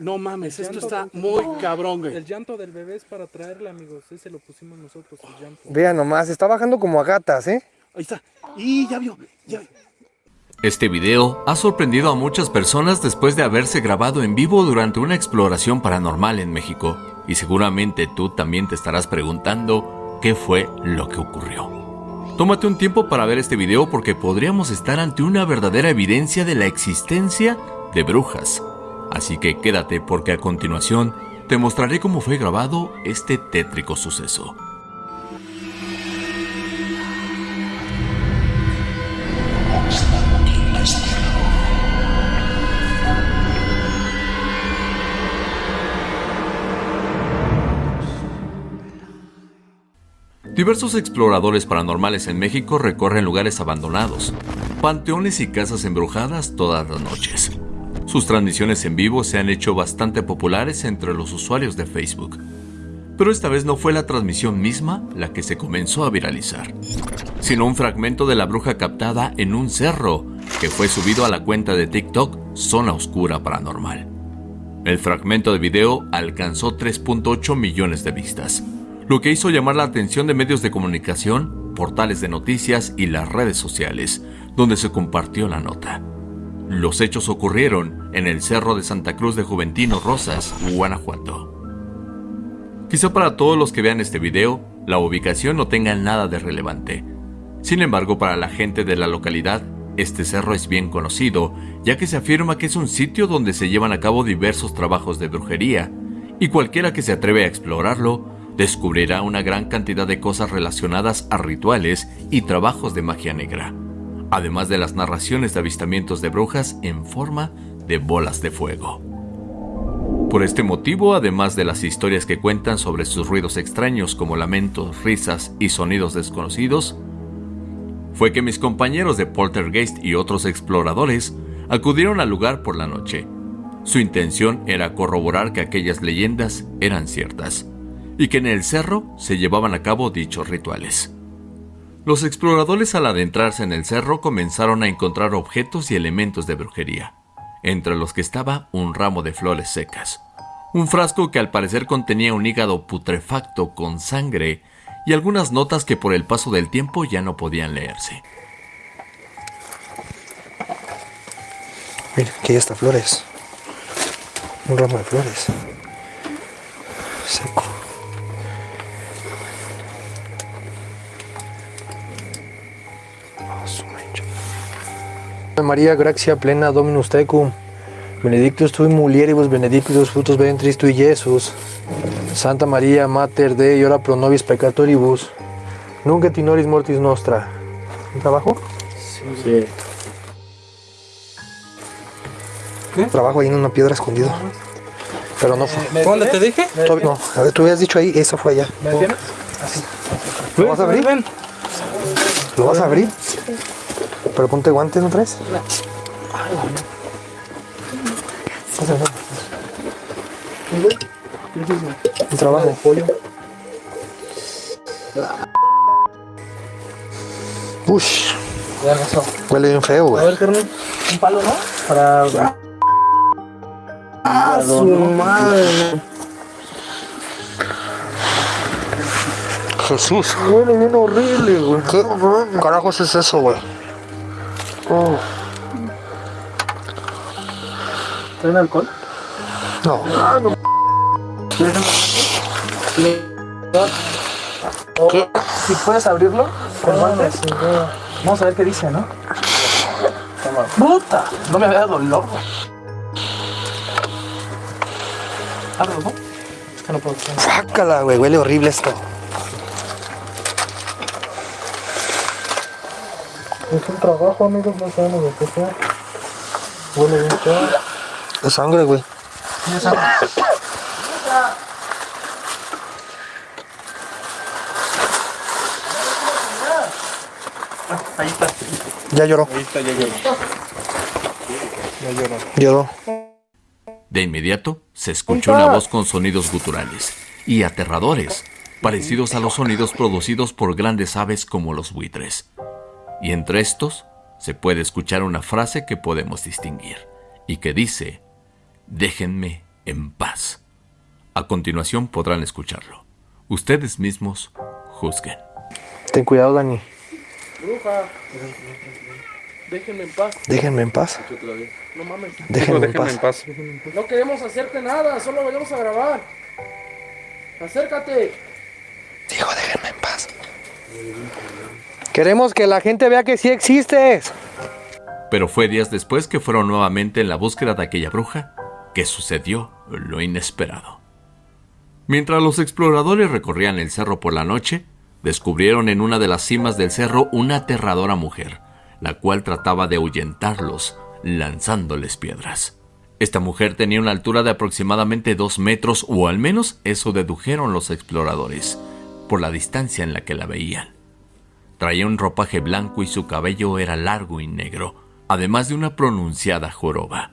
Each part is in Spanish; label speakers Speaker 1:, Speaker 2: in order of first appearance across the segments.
Speaker 1: No mames, esto está muy cabrón, güey.
Speaker 2: El llanto del bebé es para traerle, amigos. Ese lo pusimos nosotros, el llanto.
Speaker 3: Vean nomás, está bajando como a gatas, ¿eh?
Speaker 1: Ahí está. Y ya vio, ya vio.
Speaker 4: Este video ha sorprendido a muchas personas después de haberse grabado en vivo durante una exploración paranormal en México. Y seguramente tú también te estarás preguntando qué fue lo que ocurrió. Tómate un tiempo para ver este video porque podríamos estar ante una verdadera evidencia de la existencia de brujas. Así que quédate porque a continuación te mostraré cómo fue grabado este tétrico suceso. Diversos exploradores paranormales en México recorren lugares abandonados, panteones y casas embrujadas todas las noches. Sus transmisiones en vivo se han hecho bastante populares entre los usuarios de Facebook. Pero esta vez no fue la transmisión misma la que se comenzó a viralizar, sino un fragmento de la bruja captada en un cerro que fue subido a la cuenta de TikTok Zona Oscura Paranormal. El fragmento de video alcanzó 3.8 millones de vistas, lo que hizo llamar la atención de medios de comunicación, portales de noticias y las redes sociales, donde se compartió la nota. Los hechos ocurrieron en el Cerro de Santa Cruz de Juventino Rosas, Guanajuato. Quizá para todos los que vean este video, la ubicación no tenga nada de relevante. Sin embargo, para la gente de la localidad, este cerro es bien conocido, ya que se afirma que es un sitio donde se llevan a cabo diversos trabajos de brujería, y cualquiera que se atreve a explorarlo descubrirá una gran cantidad de cosas relacionadas a rituales y trabajos de magia negra, además de las narraciones de avistamientos de brujas en forma de bolas de fuego. Por este motivo, además de las historias que cuentan sobre sus ruidos extraños como lamentos, risas y sonidos desconocidos, fue que mis compañeros de Poltergeist y otros exploradores acudieron al lugar por la noche. Su intención era corroborar que aquellas leyendas eran ciertas y que en el cerro se llevaban a cabo dichos rituales. Los exploradores al adentrarse en el cerro comenzaron a encontrar objetos y elementos de brujería, entre los que estaba un ramo de flores secas, un frasco que al parecer contenía un hígado putrefacto con sangre y algunas notas que por el paso del tiempo ya no podían leerse.
Speaker 3: Mira, aquí está flores. Un ramo de flores. Seco. María gracia plena Dominus tecum. Benedictus tui mulieribus benedictus frutos ventris tui Jesus. Santa María Mater Dei ora pro nobis peccatoribus. Nunc et in mortis nostra. ¿Un trabajo?
Speaker 1: Sí.
Speaker 3: Trabajo ahí en una piedra escondido. Pero no fue.
Speaker 2: ¿Dónde te dije?
Speaker 3: No, a ver, tú habías dicho ahí, eso fue allá.
Speaker 2: ¿Me tienes?
Speaker 3: ¿Lo vas a abrir?
Speaker 2: Ven.
Speaker 3: ¿Lo vas a abrir? Pero ponte guantes, ¿no traes? Pásale. Un trabajo. Ush,
Speaker 2: Ya pasó.
Speaker 3: huele bien feo,
Speaker 2: A
Speaker 3: güey.
Speaker 2: ver, carnal. Un palo, ¿no? Para. ¡Ah, su madre!
Speaker 3: Jesús.
Speaker 2: Huele bien horrible, güey.
Speaker 3: ¿Qué carajos es eso, güey?
Speaker 2: Oh. ¿Traen alcohol?
Speaker 3: No.
Speaker 2: ¿Qué? Si puedes abrirlo, con guantes. Vamos a ver qué dice, ¿no? ¡Puta! No me había dado dolor. Ábrelo, ¿no? Es que no puedo.
Speaker 3: Sácala, güey. Huele horrible esto.
Speaker 2: Es un trabajo, amigos, no sabemos de qué sea. Huele bien feo.
Speaker 3: Es sangre, güey.
Speaker 2: Ya sabes. Ahí está.
Speaker 3: Ya lloró.
Speaker 2: Ahí está, ya lloró. Ya lloró.
Speaker 3: Lloró.
Speaker 4: De inmediato se escuchó una voz con sonidos guturales y aterradores, parecidos a los sonidos producidos por grandes aves como los buitres. Y entre estos se puede escuchar una frase que podemos distinguir y que dice, déjenme en paz. A continuación podrán escucharlo. Ustedes mismos juzguen.
Speaker 3: Ten cuidado, Dani.
Speaker 1: Bruja. Déjenme en paz.
Speaker 3: Déjenme en paz.
Speaker 1: No mames.
Speaker 3: Déjenme en
Speaker 2: Déjenme
Speaker 3: paz.
Speaker 2: en paz.
Speaker 1: No queremos hacerte nada, solo venimos a grabar. Acércate.
Speaker 3: Dijo, déjenme en paz. Queremos que la gente vea que sí existes.
Speaker 4: Pero fue días después que fueron nuevamente en la búsqueda de aquella bruja que sucedió lo inesperado. Mientras los exploradores recorrían el cerro por la noche, descubrieron en una de las cimas del cerro una aterradora mujer, la cual trataba de ahuyentarlos lanzándoles piedras. Esta mujer tenía una altura de aproximadamente dos metros, o al menos eso dedujeron los exploradores, por la distancia en la que la veían. Traía un ropaje blanco y su cabello era largo y negro, además de una pronunciada joroba.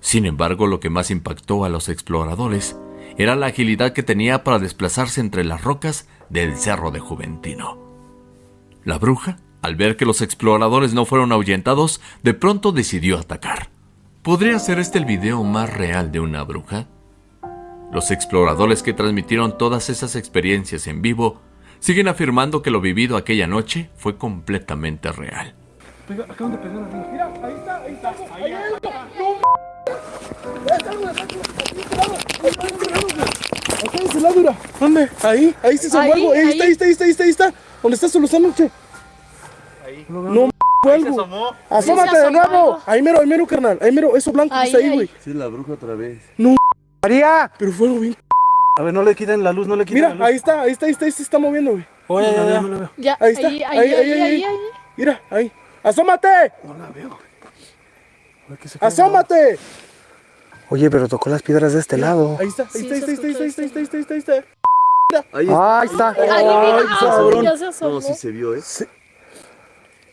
Speaker 4: Sin embargo, lo que más impactó a los exploradores era la agilidad que tenía para desplazarse entre las rocas del Cerro de Juventino. La bruja, al ver que los exploradores no fueron ahuyentados, de pronto decidió atacar. ¿Podría ser este el video más real de una bruja? Los exploradores que transmitieron todas esas experiencias en vivo siguen afirmando que lo vivido aquella noche fue completamente real.
Speaker 1: Acá de ese lado, mira. ¿Dónde? Ahí, ahí se asomó
Speaker 5: Ahí,
Speaker 1: algo. Ahí,
Speaker 5: ahí.
Speaker 1: está, ahí está, ahí está, ahí está, ahí está. ¿Dónde está solo esa noche? Ahí. No, fue algo. Asómate
Speaker 5: Sí se
Speaker 1: de
Speaker 5: asomó
Speaker 1: nuevo.
Speaker 5: algo.
Speaker 1: Ahí mero, ahí mero, carnal. Ahí mero, eso blanco que
Speaker 5: Ahí,
Speaker 1: está ahí,
Speaker 5: ahí.
Speaker 1: güey.
Speaker 6: Sí, la bruja otra vez.
Speaker 3: María.
Speaker 1: Pero fue algo bien.
Speaker 2: A ver, no le quiten la luz, no le quiten
Speaker 1: Mira,
Speaker 2: la luz.
Speaker 1: ahí está, ahí está, ahí está, ahí se está moviendo, güey.
Speaker 2: Oye, ya, ya, no le veo.
Speaker 5: Ya,
Speaker 1: Ahí está,
Speaker 5: ahí, ahí,
Speaker 1: ahí,
Speaker 5: ahí,
Speaker 1: ahí,
Speaker 5: ahí,
Speaker 1: ahí.
Speaker 5: ahí.
Speaker 1: Mira, ahí. ¡Asómate!
Speaker 2: No la veo. Oye, ¿qué se cae?
Speaker 1: ¡Asómate!
Speaker 3: Oye, pero tocó las piedras de este lado.
Speaker 1: Ahí está, ahí está, ahí está, ahí está, ahí está, ahí está, ahí está, ahí está, ahí está.
Speaker 6: Ahí
Speaker 3: Ah, ahí está.
Speaker 5: Mira, ah, se
Speaker 6: vio, ¿eh?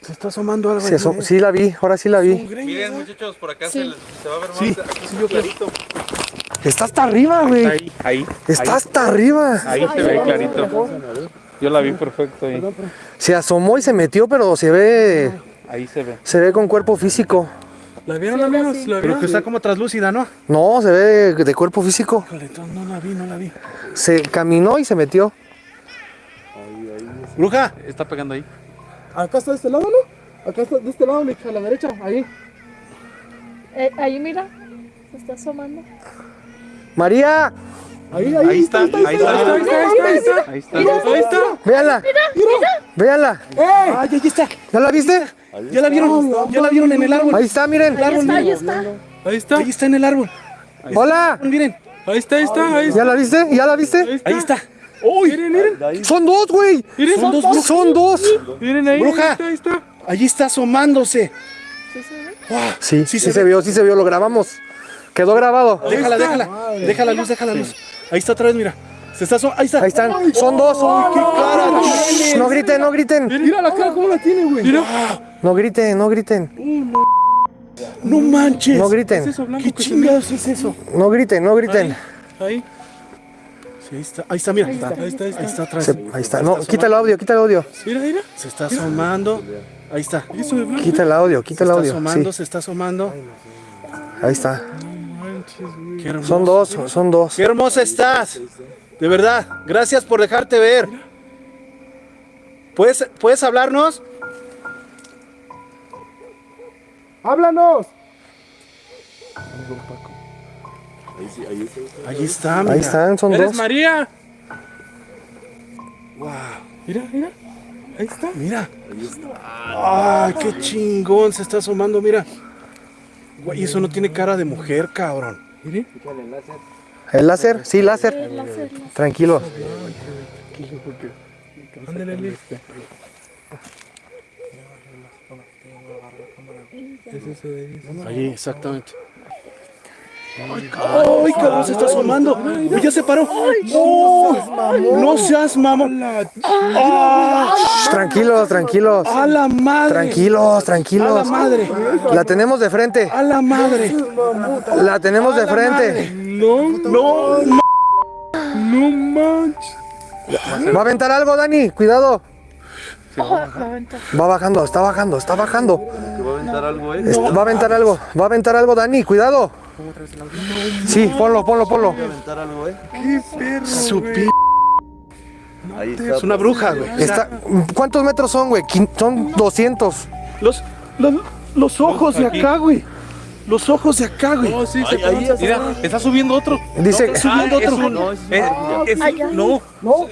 Speaker 1: Se está asomando algo.
Speaker 3: Se asom- sí la vi, ahora sí la vi.
Speaker 7: Miren muchachos, por acá
Speaker 5: Sí.
Speaker 7: se, les- se va a ver más.
Speaker 1: Sí,
Speaker 7: aquí
Speaker 1: sí, yo
Speaker 7: clarito.
Speaker 3: Está hasta arriba, güey.
Speaker 7: Ahí, ahí.
Speaker 3: Está hasta arriba.
Speaker 7: Ahí se ve clarito. Yo la vi perfecto ahí.
Speaker 3: Se asomó y se metió, pero se ve,
Speaker 7: Ahí se ve.
Speaker 3: se ve con cuerpo físico.
Speaker 1: ¿La vieron, amigos? ¿La
Speaker 2: Pero
Speaker 1: vieron?
Speaker 2: que está como traslúcida, ¿no?
Speaker 3: No, se ve de cuerpo físico.
Speaker 1: No la vi, no la vi.
Speaker 3: Se caminó y se metió.
Speaker 2: Bruja.
Speaker 7: Está pegando ahí.
Speaker 1: Acá está de este lado, ¿no? Acá está de este lado, a la derecha, ahí.
Speaker 5: Eh, ahí mira, se está asomando.
Speaker 3: María,
Speaker 1: Ahí, ahí,
Speaker 7: Ahí está, ahí está, ahí está, ahí está. Ahí está.
Speaker 1: Ahí está.
Speaker 3: véanla. Véanla.
Speaker 1: ¡Ay, ahí está!
Speaker 3: ¿Ya la viste?
Speaker 1: ¿Ya la vieron? ¿Ya la vieron en el árbol?
Speaker 3: Ahí está, miren.
Speaker 5: Ahí está, ahí está.
Speaker 1: Ahí está. Ahí está en el árbol.
Speaker 3: Hola.
Speaker 1: Miren.
Speaker 7: Ahí está, ahí está, ahí
Speaker 3: ¿Ya la viste? ¿Ya la viste?
Speaker 1: Ahí está. ¡Uy! Miren, miren.
Speaker 3: Son dos, güey.
Speaker 1: Son dos brujas.
Speaker 3: Son dos.
Speaker 7: Miren ahí.
Speaker 1: Bruja.
Speaker 7: Ahí está, ahí está.
Speaker 1: Allí está asomándose.
Speaker 3: Sí, sí,
Speaker 1: Sí
Speaker 3: se,
Speaker 1: se
Speaker 3: vio, sí se vio, lo grabamos. Quedó grabado.
Speaker 1: Déjala, déjala. Deja la luz, deja la luz. Ahí está otra vez, mira. Se está asomando. Ahí está.
Speaker 3: Ahí están, son dos.
Speaker 1: ¡Qué cara!
Speaker 3: No griten, no griten.
Speaker 1: Mira la cara, ¿cómo la tiene, güey? Mira.
Speaker 3: No griten, no griten.
Speaker 1: No manches.
Speaker 3: No griten.
Speaker 1: ¿Qué chingados es eso?
Speaker 3: No griten, no griten.
Speaker 7: Ahí.
Speaker 1: Sí, ahí está. Ahí está, mira. Ahí está, ahí está. Ahí está atrás.
Speaker 3: Se- ahí está. No, quita el audio, quita el audio.
Speaker 1: Mira, mira. Se está asomando. Ahí está.
Speaker 3: Quita el audio,
Speaker 1: Se
Speaker 3: quita el
Speaker 1: está
Speaker 3: audio.
Speaker 1: asomando,
Speaker 3: Sí,
Speaker 1: se está asomando.
Speaker 3: ahí está.
Speaker 1: Qué hermoso.
Speaker 3: Son dos, son dos.
Speaker 1: Qué hermosa estás. De verdad. Gracias por dejarte ver. ¿Puedes, ¿puedes hablarnos? ¡Háblanos! Ahí está, mira.
Speaker 3: Ahí están, son
Speaker 7: Eres
Speaker 3: dos.
Speaker 7: María.
Speaker 1: Mira, mira. Ahí está. Mira. ¡Ay, qué chingón! Se está asomando, mira. Güey, eso no tiene cara de mujer, cabrón. Mire.
Speaker 3: ¿El láser? Sí, láser. Tranquilo.
Speaker 1: Allí, exactamente. ¡Ay, cabrón! Se está asomando. Uy, ya se paró. ¡No! ¡No seas mamón! ¡Ah!
Speaker 3: Tranquilos, tranquilos.
Speaker 1: ¡A la madre!
Speaker 3: Tranquilos,
Speaker 1: ¡A la
Speaker 3: tranquilos.
Speaker 1: madre!
Speaker 3: La tenemos de frente.
Speaker 1: ¡A la madre!
Speaker 3: La tenemos de frente.
Speaker 1: ¡No! ¡No! ¡No! ¡No manches!
Speaker 3: Va a aventar algo, Dani. Cuidado. Va bajando, está bajando, está bajando.
Speaker 6: Va a aventar algo, ¿eh?
Speaker 3: Va a aventar algo. Va a aventar algo, Dani. Cuidado. Sí, ponlo, ponlo, ponlo.
Speaker 6: algo, ¿eh?
Speaker 1: Su p...
Speaker 6: Ahí está.
Speaker 1: Es una bruja, güey.
Speaker 3: Está, ¿Cuántos metros son, güey? Quin- Son 200.
Speaker 1: Los, los, los ojos de acá, güey. Los ojos de acá, güey.
Speaker 7: No, sí, se
Speaker 6: Ahí, ahí,
Speaker 7: Mira, está subiendo otro.
Speaker 3: Dice,
Speaker 1: subiendo
Speaker 7: es
Speaker 1: otro.
Speaker 7: un-
Speaker 6: No, es
Speaker 7: eh, es- no,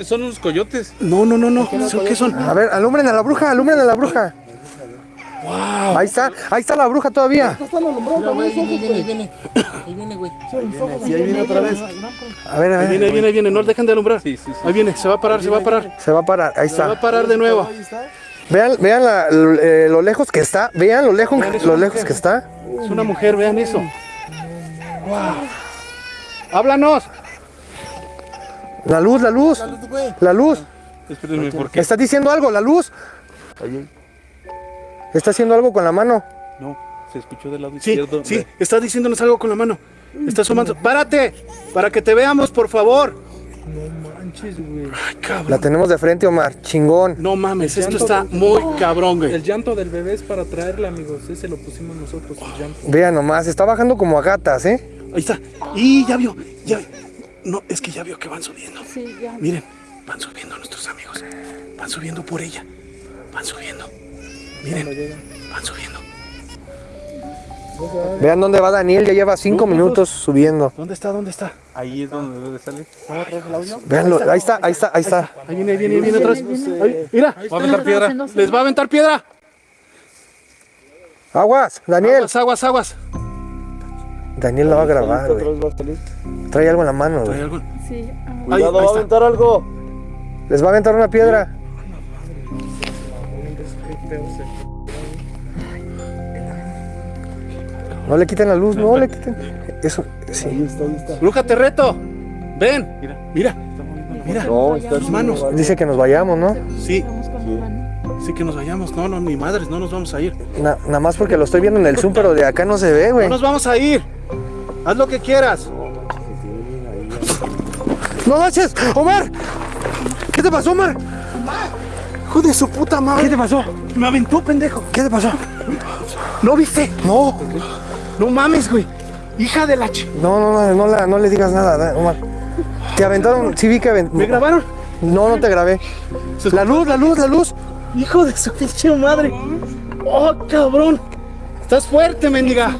Speaker 7: son unos coyotes.
Speaker 1: No, no, no, no. ¿Son ¿Qué son?
Speaker 3: a ver, alumbren a la bruja, alumbren a la bruja. Ahí está, ahí está la bruja todavía.
Speaker 6: Sí, ahí viene otra vez.
Speaker 3: A ver, a
Speaker 1: Ahí viene,
Speaker 3: ver.
Speaker 1: ahí viene, ahí viene. No dejen de alumbrar.
Speaker 7: Sí, sí, sí.
Speaker 1: Ahí viene. Se va a parar, se va a parar.
Speaker 3: Se va a parar, ahí
Speaker 1: Se va a
Speaker 3: está.
Speaker 1: parar de nuevo.
Speaker 3: Vean, vean la- eh, lo lejos que está. Vean lo lejos, lo lejos que está.
Speaker 1: Es una mujer, vean eso. Wow. Háblanos.
Speaker 3: La luz, la luz. La luz.
Speaker 7: Espérenme, ¿por qué?
Speaker 3: ¿Está diciendo algo? La luz.
Speaker 6: Ahí,
Speaker 3: Está haciendo algo con la mano.
Speaker 7: No, se escuchó del lado
Speaker 1: Sí,
Speaker 7: izquierdo.
Speaker 1: sí. Está diciéndonos algo con la mano. Está asomando. ¡Párate! Para que te veamos, por favor. Ay, cabrón.
Speaker 3: La tenemos de frente, Omar. Chingón.
Speaker 1: No mames, esto está muy cabrón, güey.
Speaker 8: El llanto del bebé es para traerle, amigos. Ese lo pusimos nosotros, el llanto.
Speaker 3: Vean nomás, está bajando como a gatas, ¿eh?
Speaker 1: Ahí está. Y ya vio. Ya. No, es que ya vio que van subiendo.
Speaker 5: Sí, ya.
Speaker 1: Miren, van subiendo nuestros amigos. Van subiendo por ella. Van subiendo. Miren, van subiendo.
Speaker 3: Vean dónde va Daniel, ya lleva cinco minutos subiendo.
Speaker 1: ¿Dónde está? ¿Dónde está?
Speaker 7: Ahí es donde debe salir.
Speaker 3: Veanlo, ahí está, ahí está, ahí está.
Speaker 1: Ahí viene, ahí viene, ahí viene otra vez. Mira,
Speaker 7: Va a aventar piedra.
Speaker 1: les va a aventar piedra.
Speaker 3: Aguas, Daniel.
Speaker 1: Aguas, aguas, aguas.
Speaker 3: Daniel la va a grabar. Trae algo en la mano,
Speaker 1: Trae
Speaker 3: güey.
Speaker 1: algo.
Speaker 5: Sí. ah,
Speaker 6: Cuidado,
Speaker 1: ahí
Speaker 6: va a aventar algo.
Speaker 3: Les va a aventar una piedra. No le quiten la luz, no le quiten. Eso, sí.
Speaker 1: Bruja, te reto. Ven. Mira, mira. Mira.
Speaker 6: No, está
Speaker 1: Tus manos.
Speaker 3: Dice que nos vayamos, ¿no?
Speaker 1: Sí, sí que nos vayamos. No, no, ni madres, no nos vamos a ir.
Speaker 3: Na- nada más porque lo estoy viendo en el Zoom, pero de acá no se ve,
Speaker 1: No
Speaker 3: güey.
Speaker 1: nos vamos a ir. Haz lo que quieras.
Speaker 3: ¡No manches! ¡Omar! ¿Qué te pasó, Omar?
Speaker 1: Hijo de su puta madre.
Speaker 3: ¿Qué te pasó?
Speaker 1: Me aventó, pendejo.
Speaker 3: ¿Qué te pasó?
Speaker 1: ¿No viste?
Speaker 3: No,
Speaker 1: No mames, güey. Hija de la ch...
Speaker 3: no, no, no, no, la- no le digas nada, da- Omar. Te aventaron, sí vi que
Speaker 1: ¿Me
Speaker 3: aventaron.
Speaker 1: grabaron?
Speaker 3: No, no te grabé. La luz, la luz, la luz.
Speaker 1: Hijo de su pinche madre. Oh, cabrón. Estás fuerte, mendiga.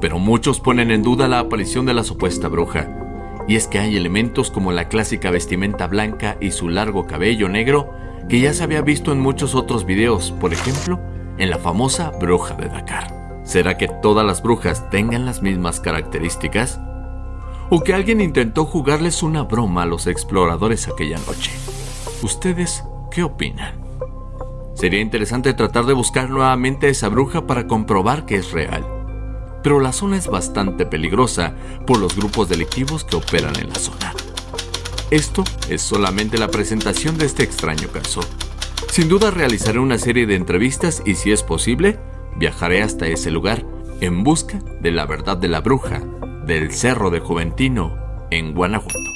Speaker 4: Pero muchos ponen en duda la aparición de la supuesta bruja. Y es que hay elementos como la clásica vestimenta blanca y su largo cabello negro que ya se había visto en muchos otros videos, por ejemplo, en la famosa bruja de Dakar. ¿Será que todas las brujas tengan las mismas características? ¿O que alguien intentó jugarles una broma a los exploradores aquella noche? ¿Ustedes qué opinan? Sería interesante tratar de buscar nuevamente a esa bruja para comprobar que es real pero la zona es bastante peligrosa por los grupos delictivos que operan en la zona. Esto es solamente la presentación de este extraño caso. Sin duda realizaré una serie de entrevistas y si es posible, viajaré hasta ese lugar en busca de la verdad de la bruja del Cerro de Juventino en Guanajuato.